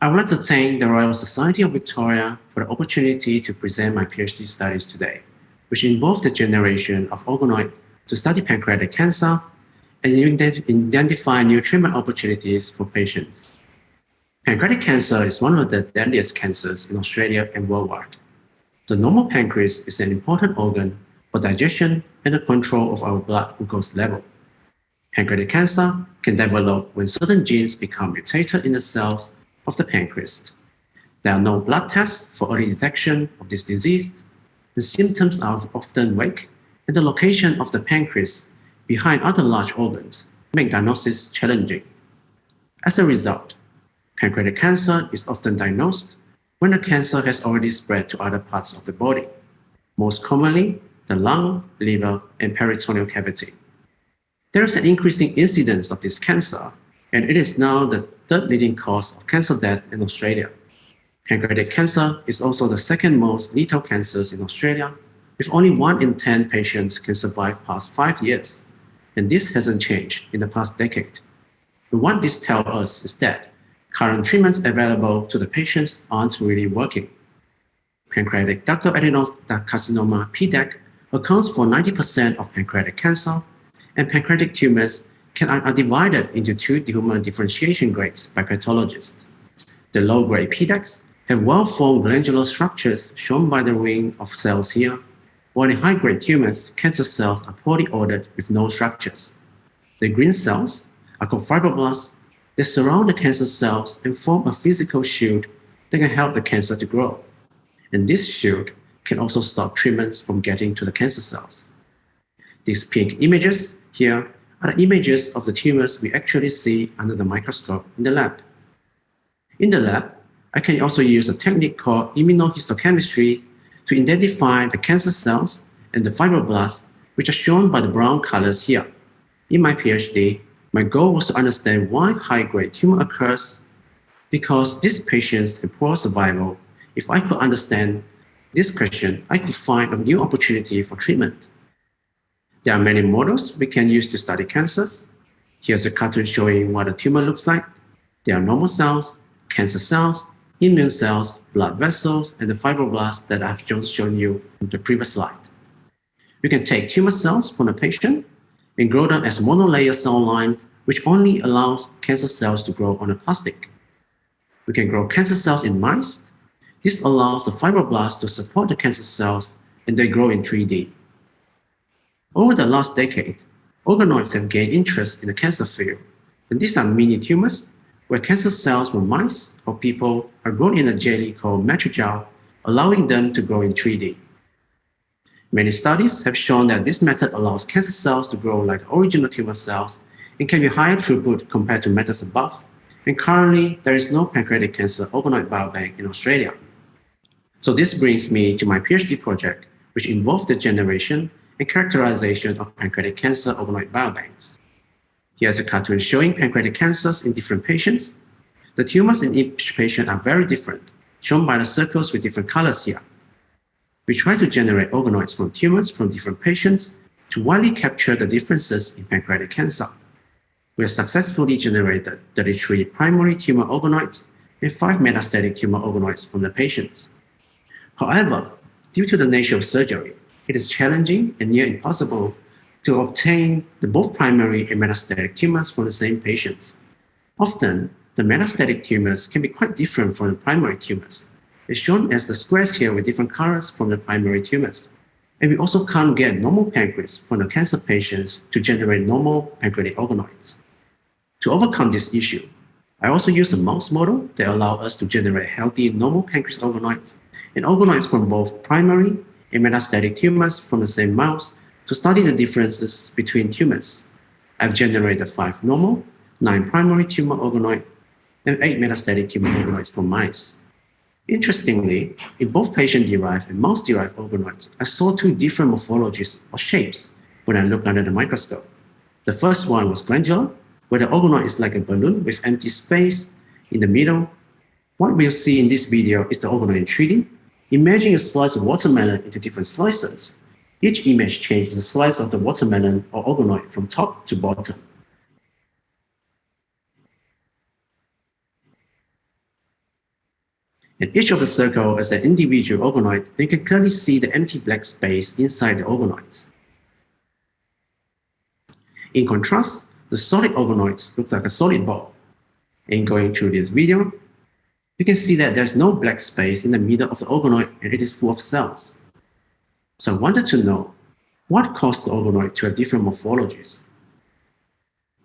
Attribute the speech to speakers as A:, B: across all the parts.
A: I would like to thank the Royal Society of Victoria for the opportunity to present my PhD studies today, which involve the generation of organoid to study pancreatic cancer and identify new treatment opportunities for patients. Pancreatic cancer is one of the deadliest cancers in Australia and worldwide. The normal pancreas is an important organ for digestion and the control of our blood glucose level. Pancreatic cancer can develop when certain genes become mutated in the cells of the pancreas. There are no blood tests for early detection of this disease. The symptoms are often weak, and the location of the pancreas behind other large organs make diagnosis challenging. As a result, pancreatic cancer is often diagnosed when the cancer has already spread to other parts of the body, most commonly the lung, liver, and peritoneal cavity. There is an increasing incidence of this cancer, and it is now the third leading cause of cancer death in Australia. Pancreatic cancer is also the second most lethal cancers in Australia, with only 1 in 10 patients can survive past 5 years. And this hasn't changed in the past decade. And what this tells us is that current treatments available to the patients aren't really working. Pancreatic ductal adenocarcinoma, PDAC, accounts for 90% of pancreatic cancer, and pancreatic tumors can, are divided into two tumor differentiation grades by pathologists. The low-grade PDACs have well-formed glandular structures shown by the ring of cells here, while in high-grade tumors, cancer cells are poorly ordered with no structures. The green cells are called fibroblasts that surround the cancer cells and form a physical shield that can help the cancer to grow. And this shield can also stop treatments from getting to the cancer cells. These pink images here are the images of the tumors we actually see under the microscope in the lab. In the lab, I can also use a technique called immunohistochemistry to identify the cancer cells and the fibroblasts, which are shown by the brown colors here. In my PhD, my goal was to understand why high-grade tumor occurs because these patients have poor survival. If I could understand this question, I could find a new opportunity for treatment. There are many models we can use to study cancers. Here's a cartoon showing what a tumor looks like. There are normal cells, cancer cells, immune cells, blood vessels, and the fibroblasts that I've just shown you in the previous slide. We can take tumor cells from a patient and grow them as monolayer cell line, which only allows cancer cells to grow on a plastic. We can grow cancer cells in mice this allows the fibroblasts to support the cancer cells and they grow in 3D. Over the last decade, organoids have gained interest in the cancer field, and these are mini tumors where cancer cells from mice or people are grown in a jelly called matrigel, allowing them to grow in 3D. Many studies have shown that this method allows cancer cells to grow like original tumor cells and can be higher throughput compared to methods above. And currently, there is no pancreatic cancer organoid biobank in Australia. So this brings me to my PhD project, which involved the generation and characterization of pancreatic cancer organoid biobanks. Here's a cartoon showing pancreatic cancers in different patients. The tumors in each patient are very different, shown by the circles with different colors here. We try to generate organoids from tumors from different patients to widely capture the differences in pancreatic cancer. We have successfully generated 33 primary tumor organoids and 5 metastatic tumor organoids from the patients. However, due to the nature of surgery, it is challenging and near impossible to obtain the both primary and metastatic tumors from the same patients. Often, the metastatic tumors can be quite different from the primary tumors. It's shown as the squares here with different colors from the primary tumors. And we also can't get normal pancreas from the cancer patients to generate normal pancreatic organoids. To overcome this issue, I also use a mouse model that allows us to generate healthy normal pancreas organoids and organoids from both primary and metastatic tumors from the same mouse to study the differences between tumors. I've generated five normal, nine primary tumor organoids, and eight metastatic tumor organoids from mice. Interestingly, in both patient-derived and mouse-derived organoids, I saw two different morphologies or shapes when I looked under the microscope. The first one was glandular, where the organoid is like a balloon with empty space in the middle. What we'll see in this video is the organoid in 3D, Imagine a slice of watermelon into different slices. Each image changes the slice of the watermelon or organoid from top to bottom. And each of the circle is an individual organoid, and you can clearly see the empty black space inside the organoids. In contrast, the solid organoid looks like a solid ball. In going through this video, you can see that there's no black space in the middle of the organoid and it is full of cells. So I wanted to know what caused the organoid to have different morphologies.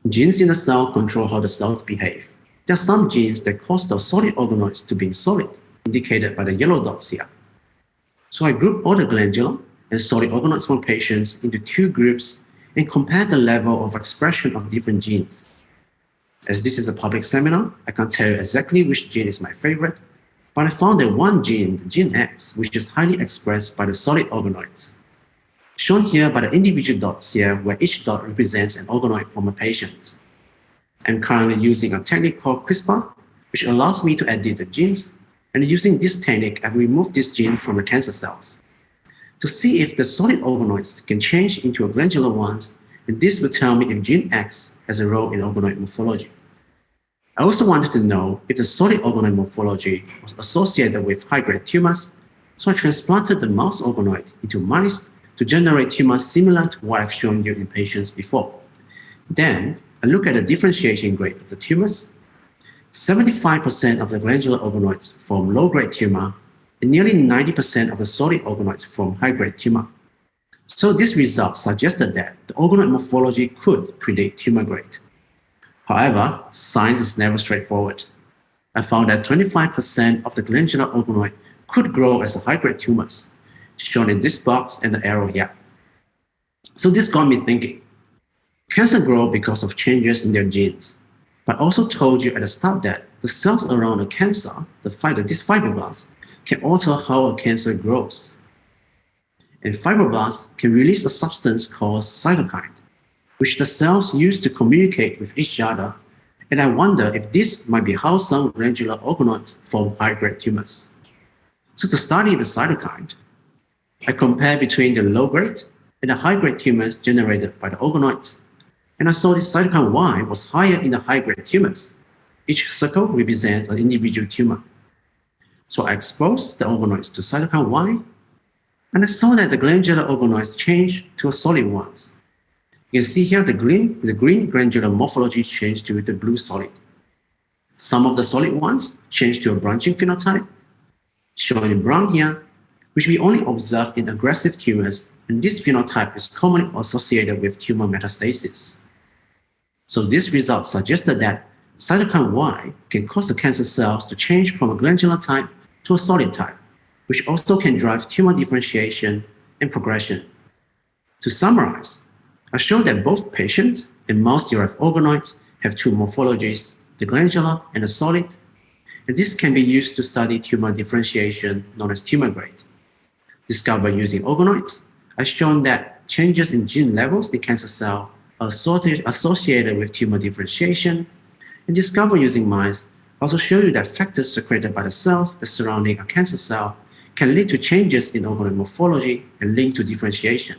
A: Genes in the cell control how the cells behave. There are some genes that cause the solid organoids to be solid, indicated by the yellow dots here. So I grouped all the glandular and solid organoids from patients into two groups and compared the level of expression of different genes. As this is a public seminar, I can't tell you exactly which gene is my favorite, but I found that one gene, the gene X, which is highly expressed by the solid organoids. Shown here by the individual dots here, where each dot represents an organoid from a patient. I'm currently using a technique called CRISPR, which allows me to edit the genes, and using this technique, I've removed this gene from the cancer cells to see if the solid organoids can change into a glandular ones, and this will tell me if gene X has a role in organoid morphology. I also wanted to know if the solid organoid morphology was associated with high-grade tumors, so I transplanted the mouse organoid into mice to generate tumors similar to what I've shown you in patients before. Then, I look at the differentiation grade of the tumors. 75% of the glandular organoids form low-grade tumor, and nearly 90% of the solid organoids form high-grade tumor. So this result suggested that the organoid morphology could predict tumor grade. However, science is never straightforward. I found that 25% of the glandular organoid could grow as high-grade tumors, shown in this box and the arrow here. So this got me thinking. Cancer grow because of changes in their genes, but also told you at the start that the cells around a cancer, the these fibroblasts, can alter how a cancer grows and fibroblasts can release a substance called cytokine, which the cells use to communicate with each other. And I wonder if this might be how some glandular organoids form high-grade tumors. So to study the cytokine, I compare between the low-grade and the high-grade tumors generated by the organoids. And I saw this cytokine Y was higher in the high-grade tumors. Each circle represents an individual tumor. So I exposed the organoids to cytokine Y and I saw that the glandular organoids changed to a solid ones. You can see here the green, the green glandular morphology changed to the blue solid. Some of the solid ones changed to a branching phenotype, shown in brown here, which we only observe in aggressive tumors, and this phenotype is commonly associated with tumor metastasis. So this result suggested that cytokine Y can cause the cancer cells to change from a glandular type to a solid type which also can drive tumor differentiation and progression. To summarize, I showed that both patients and mouse derived organoids have two morphologies, the glandular and the solid, and this can be used to study tumor differentiation known as tumor grade. Discovered using organoids, I've shown that changes in gene levels in cancer cell are associated with tumor differentiation, and discovered using mice also show you that factors secreted by the cells that surrounding a cancer cell can lead to changes in organoid morphology and link to differentiation.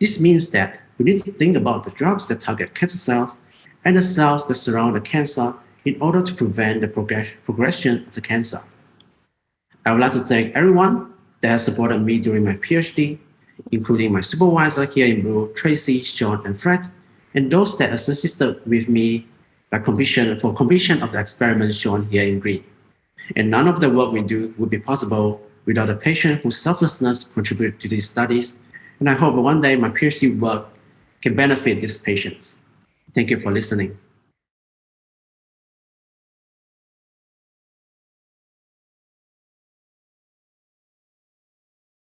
A: This means that we need to think about the drugs that target cancer cells and the cells that surround the cancer in order to prevent the progress progression of the cancer. I would like to thank everyone that has supported me during my PhD, including my supervisor here in blue, Tracy, Sean, and Fred, and those that assisted with me by completion, for completion of the experiment shown here in green. And none of the work we do would be possible without a patient whose selflessness contributed to these studies. And I hope one day my PhD work can benefit these patients. Thank you for listening.